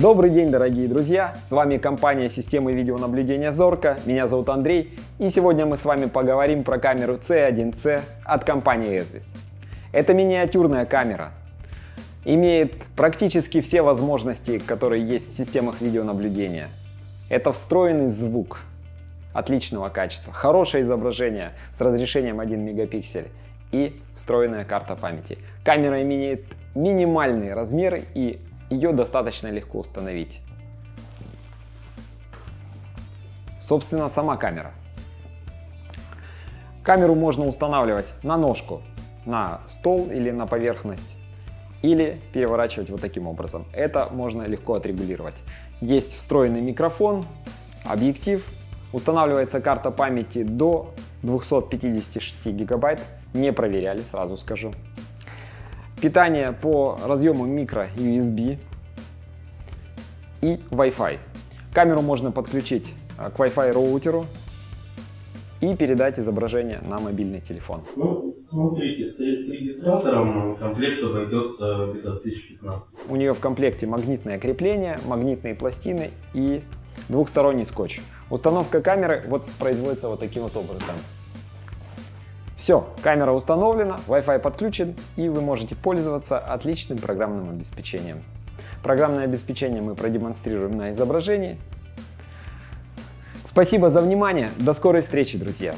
Добрый день, дорогие друзья! С вами компания системы видеонаблюдения Зорка. Меня зовут Андрей. И сегодня мы с вами поговорим про камеру C1C от компании Esvis. Это миниатюрная камера. Имеет практически все возможности, которые есть в системах видеонаблюдения. Это встроенный звук отличного качества, хорошее изображение с разрешением 1 мегапиксель и встроенная карта памяти. Камера имеет минимальные размеры и ее достаточно легко установить. Собственно, сама камера. Камеру можно устанавливать на ножку, на стол или на поверхность, или переворачивать вот таким образом. Это можно легко отрегулировать. Есть встроенный микрофон, объектив, устанавливается карта памяти до 256 гигабайт. Не проверяли, сразу скажу питание по разъему микро USB и Wi-Fi. Камеру можно подключить э, к Wi-Fi роутеру и передать изображение на мобильный телефон. Ну, смотрите, с регистратором комплект обойдется где-то 1015. У нее в комплекте магнитное крепление, магнитные пластины и двухсторонний скотч. Установка камеры вот производится вот таким вот образом. Все, камера установлена, Wi-Fi подключен и вы можете пользоваться отличным программным обеспечением. Программное обеспечение мы продемонстрируем на изображении. Спасибо за внимание, до скорой встречи, друзья!